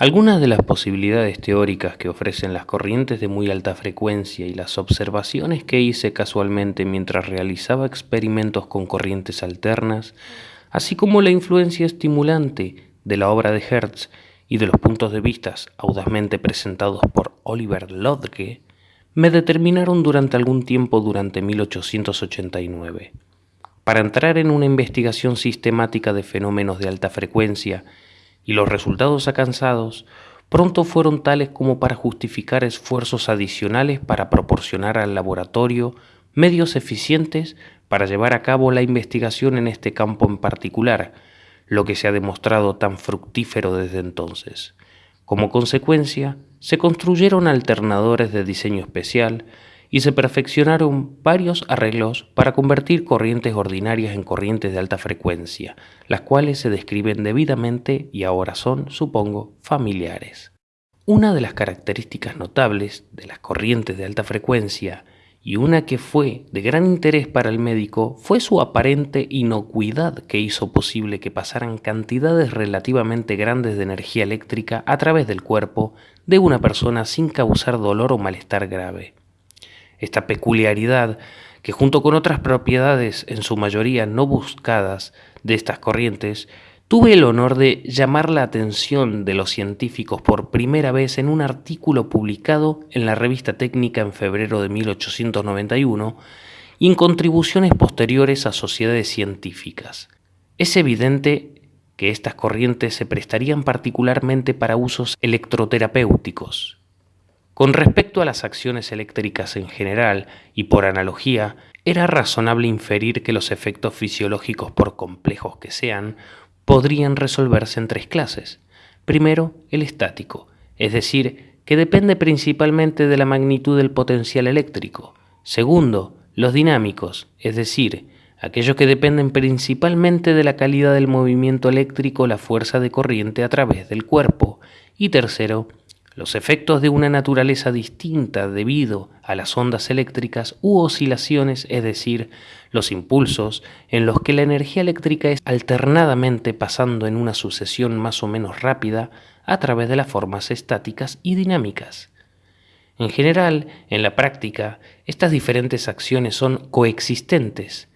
Algunas de las posibilidades teóricas que ofrecen las corrientes de muy alta frecuencia y las observaciones que hice casualmente mientras realizaba experimentos con corrientes alternas, así como la influencia estimulante de la obra de Hertz y de los puntos de vista audazmente presentados por Oliver Lodge, me determinaron durante algún tiempo durante 1889. Para entrar en una investigación sistemática de fenómenos de alta frecuencia y los resultados alcanzados pronto fueron tales como para justificar esfuerzos adicionales para proporcionar al laboratorio medios eficientes para llevar a cabo la investigación en este campo en particular, lo que se ha demostrado tan fructífero desde entonces. Como consecuencia, se construyeron alternadores de diseño especial y se perfeccionaron varios arreglos para convertir corrientes ordinarias en corrientes de alta frecuencia, las cuales se describen debidamente y ahora son, supongo, familiares. Una de las características notables de las corrientes de alta frecuencia y una que fue de gran interés para el médico fue su aparente inocuidad que hizo posible que pasaran cantidades relativamente grandes de energía eléctrica a través del cuerpo de una persona sin causar dolor o malestar grave. Esta peculiaridad, que junto con otras propiedades en su mayoría no buscadas de estas corrientes, tuve el honor de llamar la atención de los científicos por primera vez en un artículo publicado en la revista técnica en febrero de 1891 y en contribuciones posteriores a sociedades científicas. Es evidente que estas corrientes se prestarían particularmente para usos electroterapéuticos, con respecto a las acciones eléctricas en general y por analogía, era razonable inferir que los efectos fisiológicos, por complejos que sean, podrían resolverse en tres clases. Primero, el estático, es decir, que depende principalmente de la magnitud del potencial eléctrico. Segundo, los dinámicos, es decir, aquellos que dependen principalmente de la calidad del movimiento eléctrico la fuerza de corriente a través del cuerpo. Y tercero, los efectos de una naturaleza distinta debido a las ondas eléctricas u oscilaciones, es decir, los impulsos en los que la energía eléctrica es alternadamente pasando en una sucesión más o menos rápida a través de las formas estáticas y dinámicas. En general, en la práctica, estas diferentes acciones son coexistentes,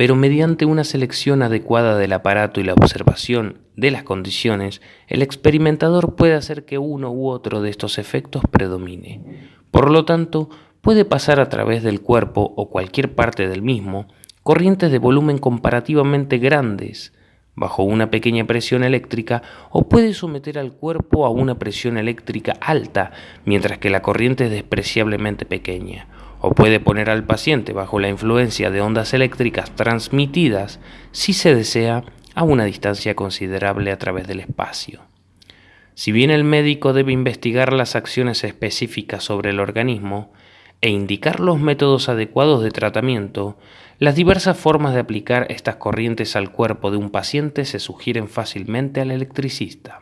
pero mediante una selección adecuada del aparato y la observación de las condiciones, el experimentador puede hacer que uno u otro de estos efectos predomine. Por lo tanto, puede pasar a través del cuerpo o cualquier parte del mismo corrientes de volumen comparativamente grandes, bajo una pequeña presión eléctrica o puede someter al cuerpo a una presión eléctrica alta, mientras que la corriente es despreciablemente pequeña o puede poner al paciente bajo la influencia de ondas eléctricas transmitidas si se desea a una distancia considerable a través del espacio. Si bien el médico debe investigar las acciones específicas sobre el organismo e indicar los métodos adecuados de tratamiento, las diversas formas de aplicar estas corrientes al cuerpo de un paciente se sugieren fácilmente al electricista.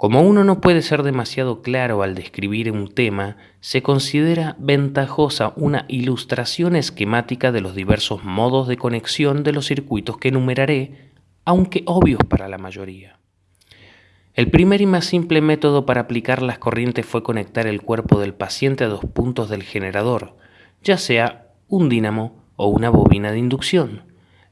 Como uno no puede ser demasiado claro al describir un tema, se considera ventajosa una ilustración esquemática de los diversos modos de conexión de los circuitos que enumeraré, aunque obvios para la mayoría. El primer y más simple método para aplicar las corrientes fue conectar el cuerpo del paciente a dos puntos del generador, ya sea un dínamo o una bobina de inducción.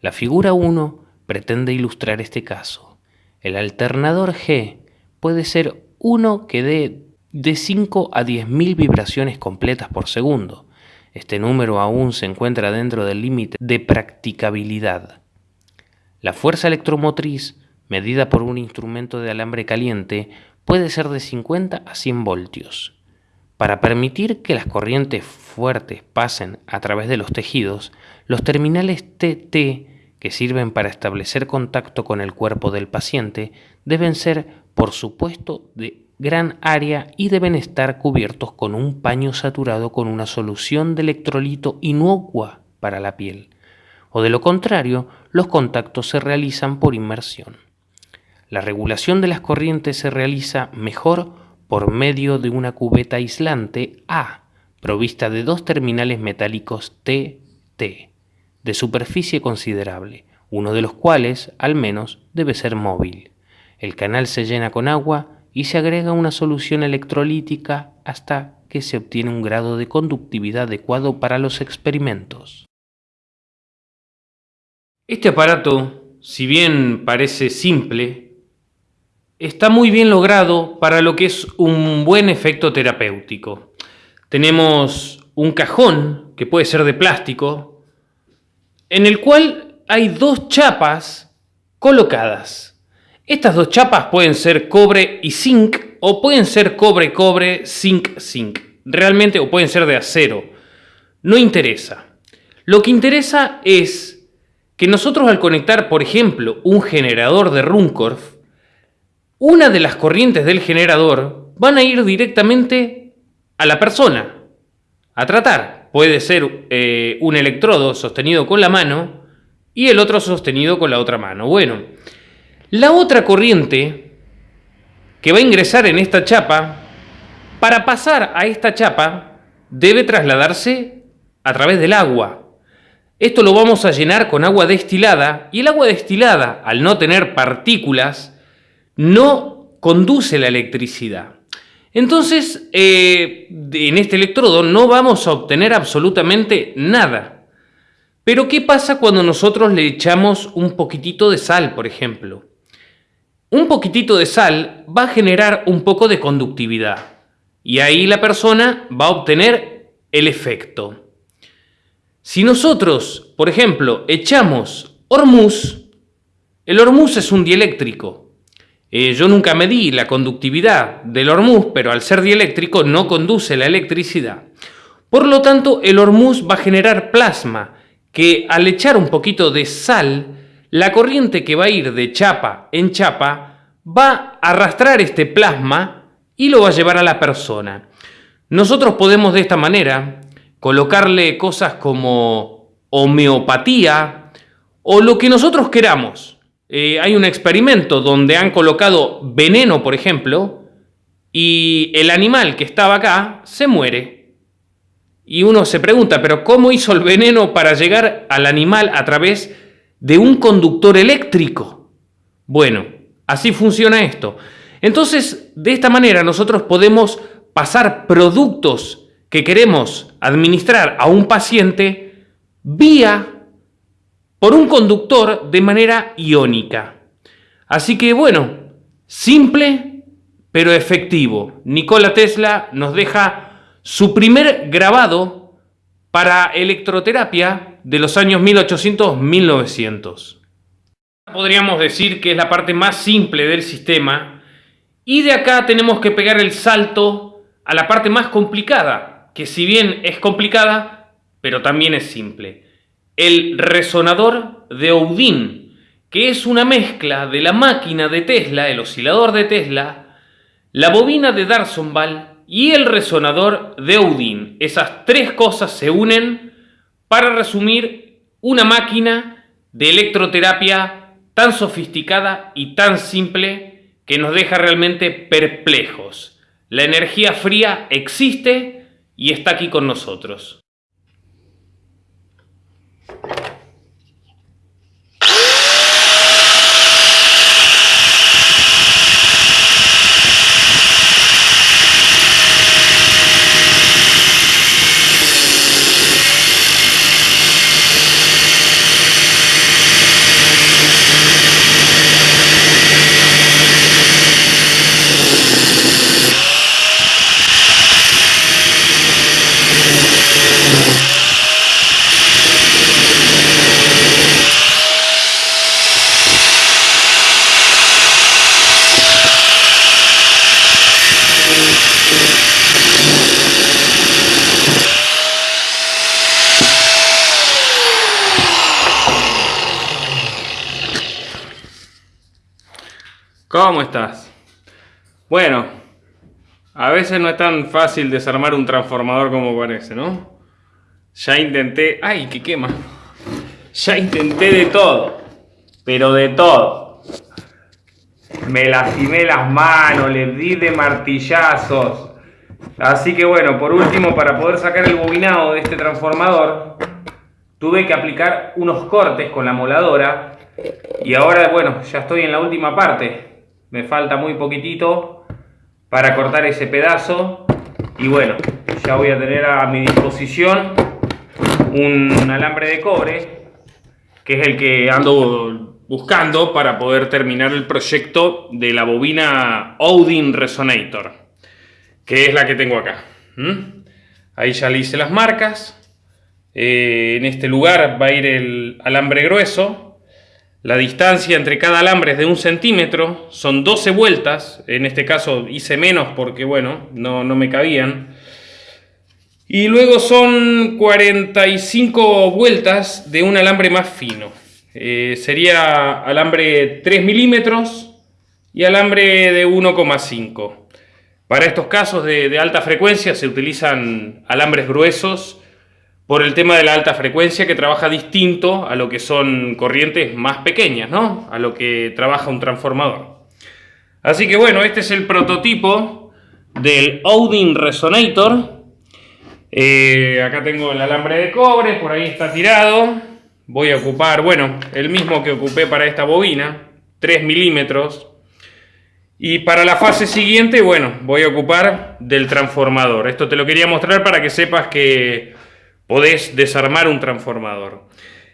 La figura 1 pretende ilustrar este caso. El alternador G puede ser uno que dé de 5 a 10.000 vibraciones completas por segundo. Este número aún se encuentra dentro del límite de practicabilidad. La fuerza electromotriz, medida por un instrumento de alambre caliente, puede ser de 50 a 100 voltios. Para permitir que las corrientes fuertes pasen a través de los tejidos, los terminales TT que sirven para establecer contacto con el cuerpo del paciente deben ser por supuesto, de gran área y deben estar cubiertos con un paño saturado con una solución de electrolito inocua para la piel. O de lo contrario, los contactos se realizan por inmersión. La regulación de las corrientes se realiza mejor por medio de una cubeta aislante A, provista de dos terminales metálicos TT, de superficie considerable, uno de los cuales, al menos, debe ser móvil. El canal se llena con agua y se agrega una solución electrolítica hasta que se obtiene un grado de conductividad adecuado para los experimentos. Este aparato, si bien parece simple, está muy bien logrado para lo que es un buen efecto terapéutico. Tenemos un cajón que puede ser de plástico, en el cual hay dos chapas colocadas. Estas dos chapas pueden ser cobre y zinc o pueden ser cobre-cobre, zinc-zinc. Realmente o pueden ser de acero. No interesa. Lo que interesa es que nosotros al conectar, por ejemplo, un generador de Runcorf, una de las corrientes del generador van a ir directamente a la persona, a tratar. Puede ser eh, un electrodo sostenido con la mano y el otro sostenido con la otra mano. Bueno, la otra corriente que va a ingresar en esta chapa, para pasar a esta chapa, debe trasladarse a través del agua. Esto lo vamos a llenar con agua destilada y el agua destilada, al no tener partículas, no conduce la electricidad. Entonces, eh, en este electrodo no vamos a obtener absolutamente nada. Pero ¿qué pasa cuando nosotros le echamos un poquitito de sal, por ejemplo? Un poquitito de sal va a generar un poco de conductividad y ahí la persona va a obtener el efecto. Si nosotros, por ejemplo, echamos hormuz, el hormuz es un dieléctrico, eh, yo nunca medí la conductividad del hormuz, pero al ser dieléctrico no conduce la electricidad. Por lo tanto, el hormuz va a generar plasma, que al echar un poquito de sal, la corriente que va a ir de chapa en chapa va a arrastrar este plasma y lo va a llevar a la persona. Nosotros podemos de esta manera colocarle cosas como homeopatía o lo que nosotros queramos. Eh, hay un experimento donde han colocado veneno, por ejemplo, y el animal que estaba acá se muere. Y uno se pregunta, pero ¿cómo hizo el veneno para llegar al animal a través de un conductor eléctrico? Bueno, así funciona esto. Entonces, de esta manera nosotros podemos pasar productos que queremos administrar a un paciente vía por un conductor de manera iónica. Así que bueno, simple pero efectivo. Nikola Tesla nos deja su primer grabado para electroterapia de los años 1800-1900. Podríamos decir que es la parte más simple del sistema y de acá tenemos que pegar el salto a la parte más complicada, que si bien es complicada, pero también es simple el resonador de Houdin, que es una mezcla de la máquina de Tesla, el oscilador de Tesla, la bobina de Darsonval y el resonador de Houdin. Esas tres cosas se unen para resumir una máquina de electroterapia tan sofisticada y tan simple que nos deja realmente perplejos. La energía fría existe y está aquí con nosotros. ¿Cómo estás? Bueno, a veces no es tan fácil desarmar un transformador como parece, ¿no? Ya intenté... ¡Ay, que quema! Ya intenté de todo, pero de todo. Me lastimé las manos, le di de martillazos. Así que bueno, por último, para poder sacar el bobinado de este transformador, tuve que aplicar unos cortes con la moladora. Y ahora, bueno, ya estoy en la última parte me falta muy poquitito para cortar ese pedazo. Y bueno, ya voy a tener a mi disposición un alambre de cobre, que es el que ando buscando para poder terminar el proyecto de la bobina Odin Resonator, que es la que tengo acá. Ahí ya le hice las marcas. Eh, en este lugar va a ir el alambre grueso, la distancia entre cada alambre es de un centímetro, son 12 vueltas, en este caso hice menos porque bueno, no, me cabían. Y luego son 45 vueltas de un alambre más fino. Eh, sería alambre 3 milímetros y alambre de 1,5. Para estos casos de alta frecuencia se utilizan alambres gruesos por el tema de la alta frecuencia que trabaja distinto a lo que son corrientes más pequeñas, ¿no? A lo que trabaja un transformador. Así que bueno, este es el prototipo del Odin Resonator. Eh, acá tengo el alambre de cobre, por ahí está tirado. Voy a ocupar, bueno, el mismo que ocupé para esta bobina, 3 milímetros. Y para la fase siguiente, bueno, voy a ocupar del transformador. Esto te lo quería mostrar para que sepas que podés desarmar un transformador.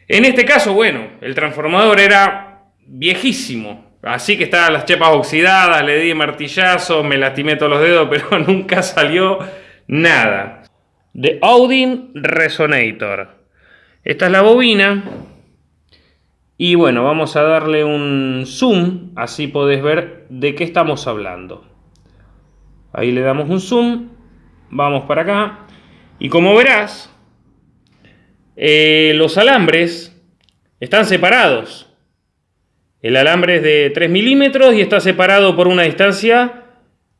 En este caso, bueno, el transformador era viejísimo, así que estaban las chepas oxidadas, le di martillazo, me lastimé todos los dedos, pero nunca salió nada. De Odin Resonator. Esta es la bobina. Y bueno, vamos a darle un zoom, así podés ver de qué estamos hablando. Ahí le damos un zoom, vamos para acá. Y como verás, eh, los alambres están separados. El alambre es de 3 milímetros y está separado por una distancia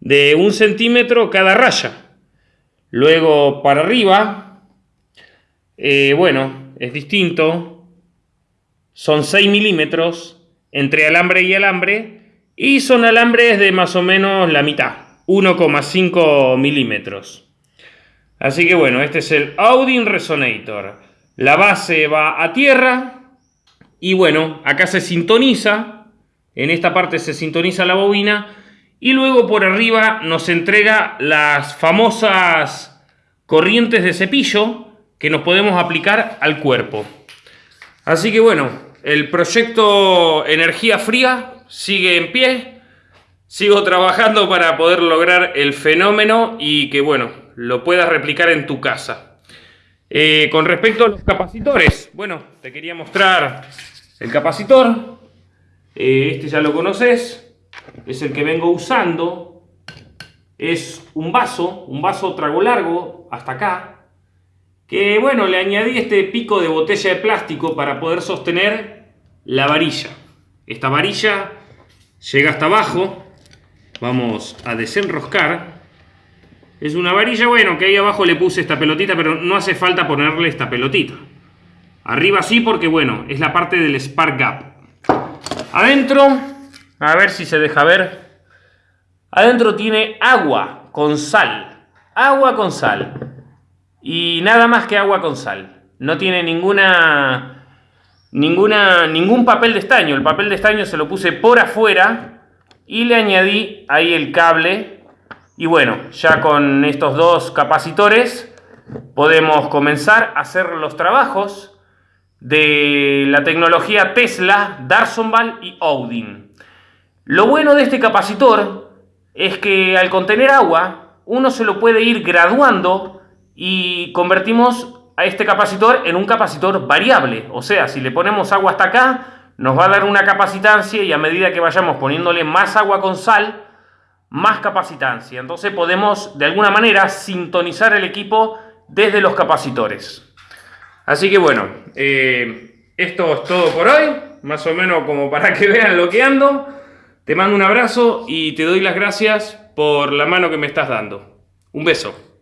de un centímetro cada raya. Luego para arriba, eh, bueno, es distinto. Son 6 milímetros entre alambre y alambre y son alambres de más o menos la mitad, 1,5 milímetros. Así que bueno, este es el Audin Resonator. La base va a tierra y bueno, acá se sintoniza, en esta parte se sintoniza la bobina y luego por arriba nos entrega las famosas corrientes de cepillo que nos podemos aplicar al cuerpo. Así que bueno, el proyecto Energía Fría sigue en pie, sigo trabajando para poder lograr el fenómeno y que bueno, lo puedas replicar en tu casa. Eh, con respecto a los capacitores, bueno, te quería mostrar el capacitor. Eh, este ya lo conoces, es el que vengo usando. Es un vaso, un vaso trago largo, hasta acá. Que bueno, le añadí este pico de botella de plástico para poder sostener la varilla. Esta varilla llega hasta abajo. Vamos a desenroscar. Es una varilla, bueno, que ahí abajo le puse esta pelotita, pero no hace falta ponerle esta pelotita. Arriba sí, porque bueno, es la parte del spark gap. Adentro, a ver si se deja ver. Adentro tiene agua con sal. Agua con sal. Y nada más que agua con sal. No tiene ninguna, ninguna, ningún papel de estaño. El papel de estaño se lo puse por afuera y le añadí ahí el cable y bueno, ya con estos dos capacitores podemos comenzar a hacer los trabajos de la tecnología Tesla, Darsonval y Odin. Lo bueno de este capacitor es que al contener agua, uno se lo puede ir graduando y convertimos a este capacitor en un capacitor variable. O sea, si le ponemos agua hasta acá, nos va a dar una capacitancia y a medida que vayamos poniéndole más agua con sal, más capacitancia. Entonces podemos de alguna manera sintonizar el equipo desde los capacitores. Así que bueno, eh, esto es todo por hoy, más o menos como para que vean lo que ando. Te mando un abrazo y te doy las gracias por la mano que me estás dando. Un beso.